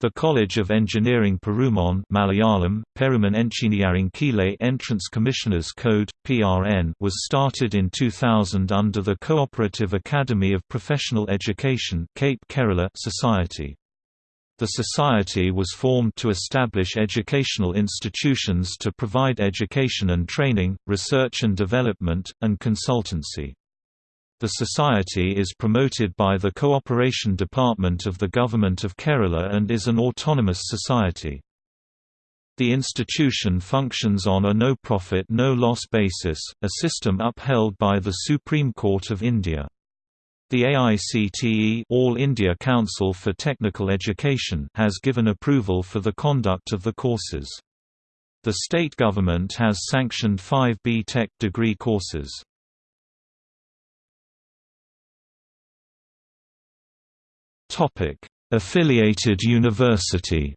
The College of Engineering Perumon Malayalam, Perumon Engineering Kile Entrance Commissioners Code, PRN was started in 2000 under the Cooperative Academy of Professional Education Cape Kerala Society. The society was formed to establish educational institutions to provide education and training, research and development, and consultancy. The society is promoted by the Cooperation Department of the Government of Kerala and is an autonomous society. The institution functions on a no-profit no-loss basis, a system upheld by the Supreme Court of India. The AICTE All India Council for Technical Education has given approval for the conduct of the courses. The state government has sanctioned five B Tech degree courses. Topic: Affiliated university.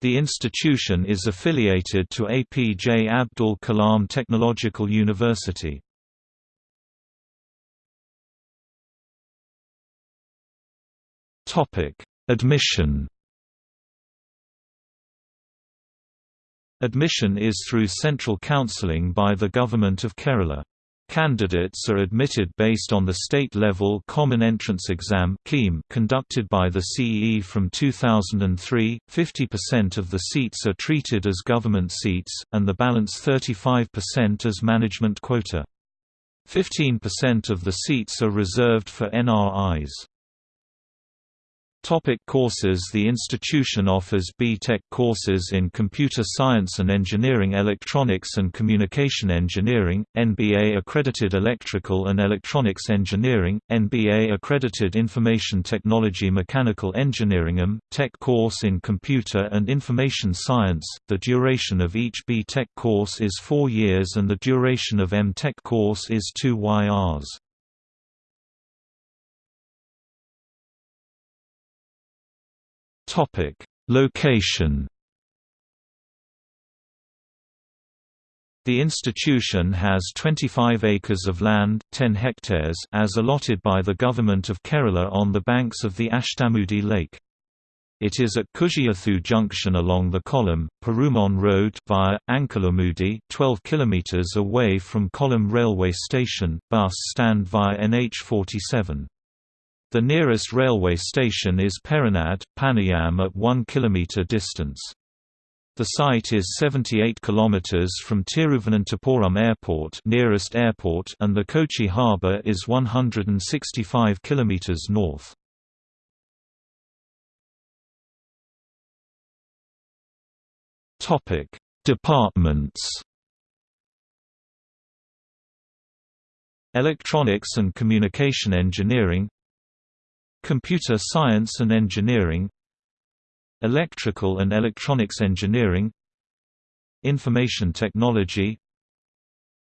The institution is affiliated to APJ Abdul Kalam Technological University. Topic: Admission. Admission is through central counselling by the Government of Kerala. Candidates are admitted based on the state-level Common Entrance Exam conducted by the CE from 2003. 50% of the seats are treated as government seats, and the balance 35% as management quota. 15% of the seats are reserved for NRIs. Topic courses The institution offers B.Tech courses in Computer Science and Engineering Electronics and Communication Engineering, NBA Accredited Electrical and Electronics Engineering, NBA Accredited Information Technology Mechanical Engineering M. Tech course in Computer and Information Science. The duration of each B.Tech course is 4 years and the duration of M.Tech course is 2 YRs. Topic: Location. The institution has 25 acres of land 10 hectares as allotted by the Government of Kerala on the banks of the Ashtamudi Lake. It is at Kujiyathu junction along the Kollam, Perumon Road via Ankalamudi 12 km away from Kollam railway station, bus stand via NH47. The nearest railway station is Perinad, Panayam at 1 km distance. The site is 78 km from Tiruvananthapuram Airport, nearest airport and the Kochi harbour is 165 km north. Departments. Electronics and Communication Engineering Computer Science and Engineering Electrical and Electronics Engineering Information Technology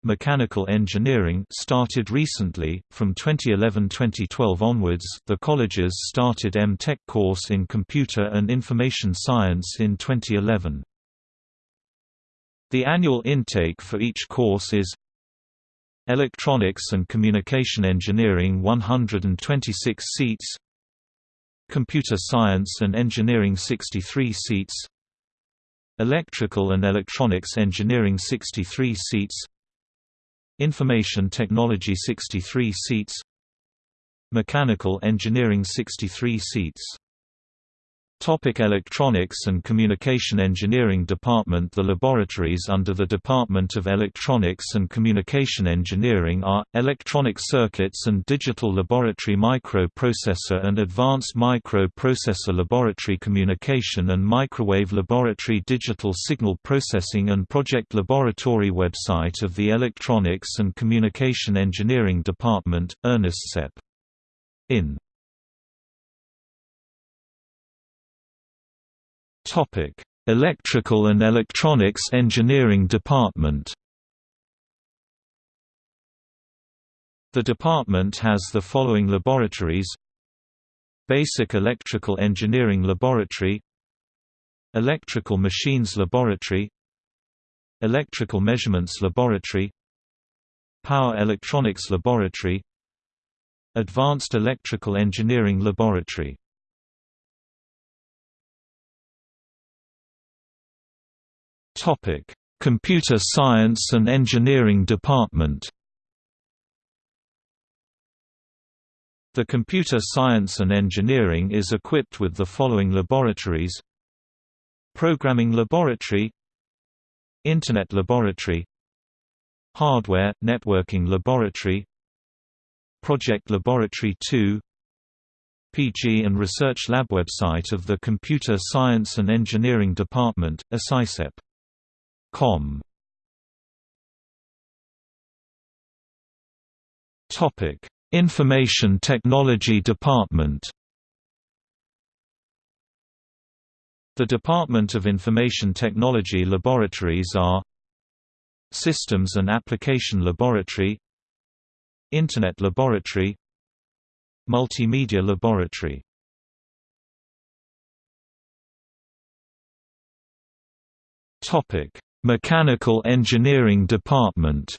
Mechanical Engineering started recently, from 2011-2012 onwards the colleges started M.Tech course in Computer and Information Science in 2011. The annual intake for each course is Electronics and Communication Engineering 126 seats. Computer Science and Engineering 63 seats. Electrical and Electronics Engineering 63 seats. Information Technology 63 seats. Mechanical Engineering 63 seats Topic Electronics and Communication Engineering Department The laboratories under the Department of Electronics and Communication Engineering are, Electronic Circuits and Digital Laboratory Microprocessor and Advanced Microprocessor Laboratory Communication and Microwave Laboratory Digital Signal Processing and Project Laboratory Website of the Electronics and Communication Engineering Department, Ernest Sepp. In Topic: Electrical and Electronics Engineering Department. The department has the following laboratories: Basic Electrical Engineering Laboratory, Electrical Machines Laboratory, Electrical Measurements Laboratory, Power Electronics Laboratory, Advanced Electrical Engineering Laboratory Computer Science and Engineering Department The Computer Science and Engineering is equipped with the following laboratories Programming Laboratory Internet Laboratory Hardware – Networking Laboratory Project Laboratory 2 PG and Research Lab website of the Computer Science and Engineering Department, ASICEP. Com. Topic: Information Technology Department. The Department of Information Technology laboratories are Systems and Application Laboratory Internet Laboratory Multimedia Laboratory Mechanical Engineering Department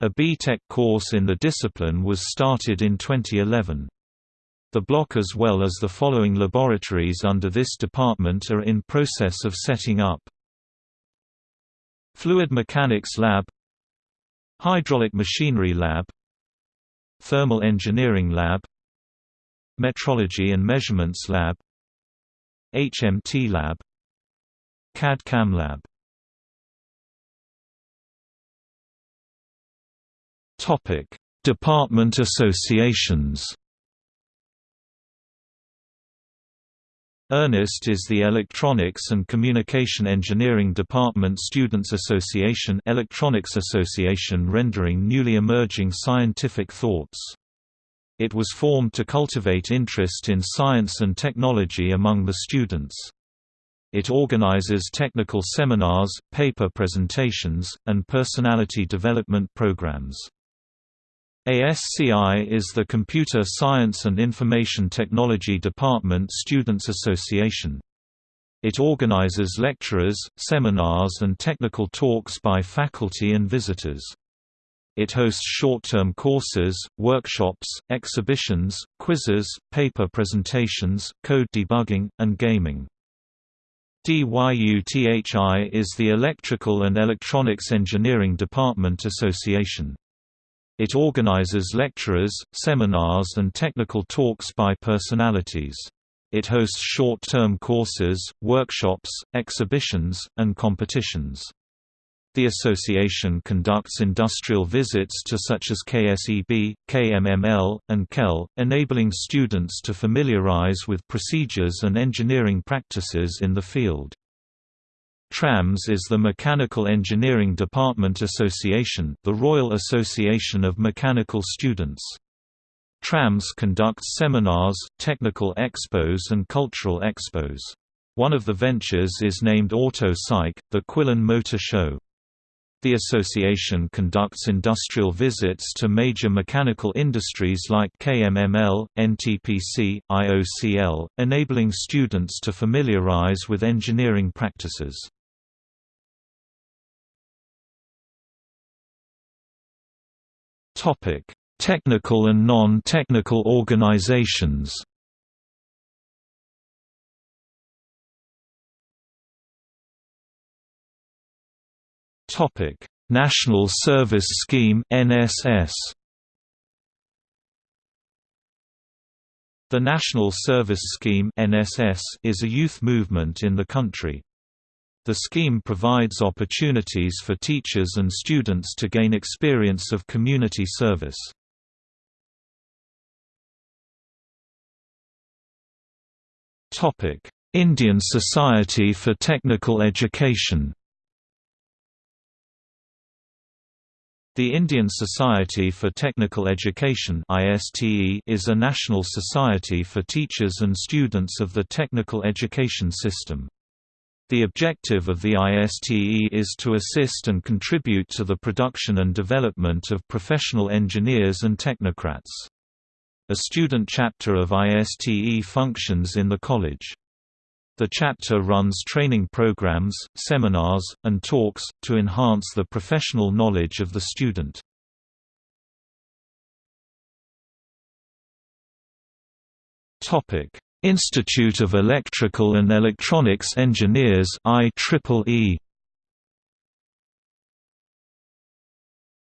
A B.Tech course in the discipline was started in 2011. The block as well as the following laboratories under this department are in process of setting up. Fluid Mechanics Lab Hydraulic Machinery Lab Thermal Engineering Lab Metrology and Measurements Lab HMT Lab CAD-CAM Lab Topic: Department associations Ernest is the Electronics and Communication Engineering Department Students Association Electronics Association rendering newly emerging scientific thoughts. It was formed to cultivate interest in science and technology among the students. It organizes technical seminars, paper presentations, and personality development programs. ASCI is the Computer Science and Information Technology Department Students Association. It organizes lecturers, seminars and technical talks by faculty and visitors. It hosts short-term courses, workshops, exhibitions, quizzes, paper presentations, code debugging, and gaming. DYUTHI is the Electrical and Electronics Engineering Department Association. It organizes lecturers, seminars and technical talks by personalities. It hosts short-term courses, workshops, exhibitions, and competitions. The association conducts industrial visits to such as KSEB, KMML, and KEL, enabling students to familiarize with procedures and engineering practices in the field. TRAMS is the Mechanical Engineering Department Association the Royal Association of Mechanical Students. TRAMS conducts seminars, technical expos and cultural expos. One of the ventures is named Auto Psych, the Quilon Motor Show. The association conducts industrial visits to major mechanical industries like KMML, NTPC, IOCL, enabling students to familiarize with engineering practices. Technical and non-technical organizations. Topic: National Service Scheme (NSS). The National Service Scheme (NSS) is a youth movement in the country. The scheme provides opportunities for teachers and students to gain experience of community service. Topic: Indian Society for Technical Education The Indian Society for Technical Education is a national society for teachers and students of the technical education system. The objective of the ISTE is to assist and contribute to the production and development of professional engineers and technocrats. A student chapter of ISTE functions in the college. The chapter runs training programs, seminars, and talks, to enhance the professional knowledge of the student. Institute of Electrical and Electronics Engineers IEEE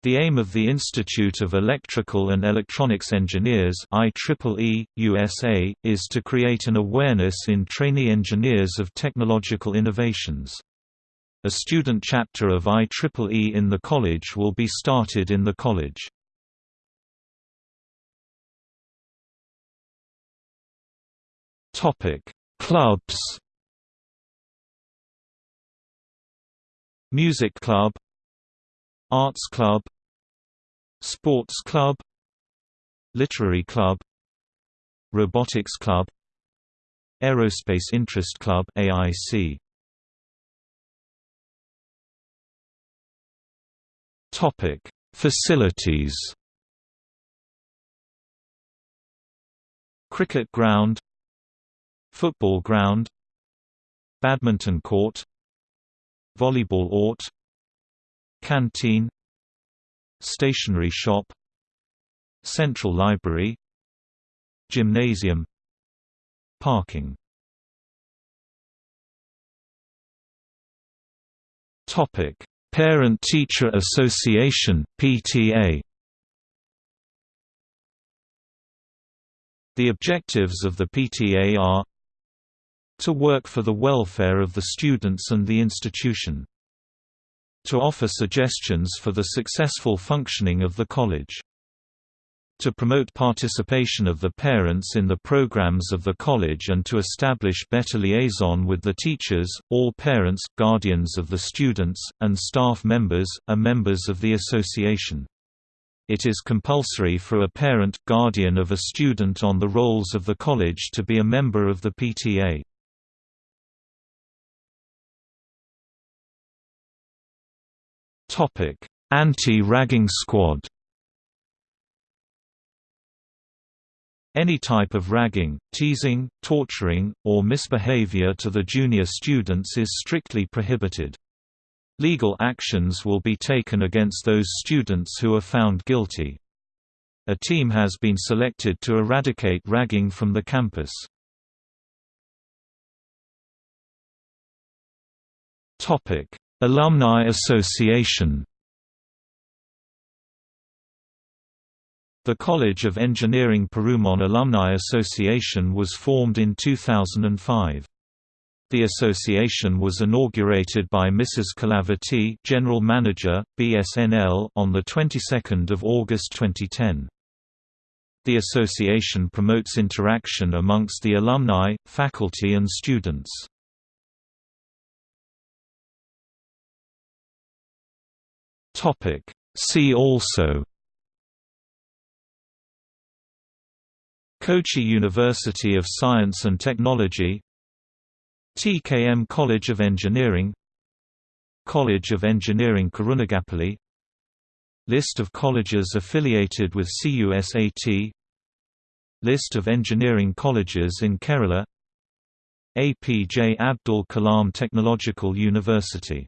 The aim of the Institute of Electrical and Electronics Engineers IEEE, USA, is to create an awareness in trainee engineers of technological innovations. A student chapter of IEEE in the college will be started in the college. Clubs Music Club Arts Club Sports Club Literary Club Robotics Club Aerospace Interest Club AIC Topic Facilities. Cricket ground Football ground Badminton court Volleyball court Canteen Stationery shop Central library Gymnasium Parking Parent-Teacher Association PTA The objectives of the PTA are to work for the welfare of the students and the institution to offer suggestions for the successful functioning of the college. To promote participation of the parents in the programs of the college and to establish better liaison with the teachers, all parents, guardians of the students, and staff members, are members of the association. It is compulsory for a parent, guardian of a student on the rolls of the college to be a member of the PTA. Topic anti-ragging squad Any type of ragging, teasing, torturing, or misbehavior to the junior students is strictly prohibited. Legal actions will be taken against those students who are found guilty. A team has been selected to eradicate ragging from the campus. Alumni Association The College of Engineering Perumon Alumni Association was formed in 2005. The association was inaugurated by Mrs. Calavati, General Manager, BSNL, on the 22nd of August 2010. The association promotes interaction amongst the alumni, faculty and students. Topic. See also Kochi University of Science and Technology TKM College of Engineering College of Engineering Karunagapalli List of colleges affiliated with CUSAT List of engineering colleges in Kerala APJ Abdul Kalam Technological University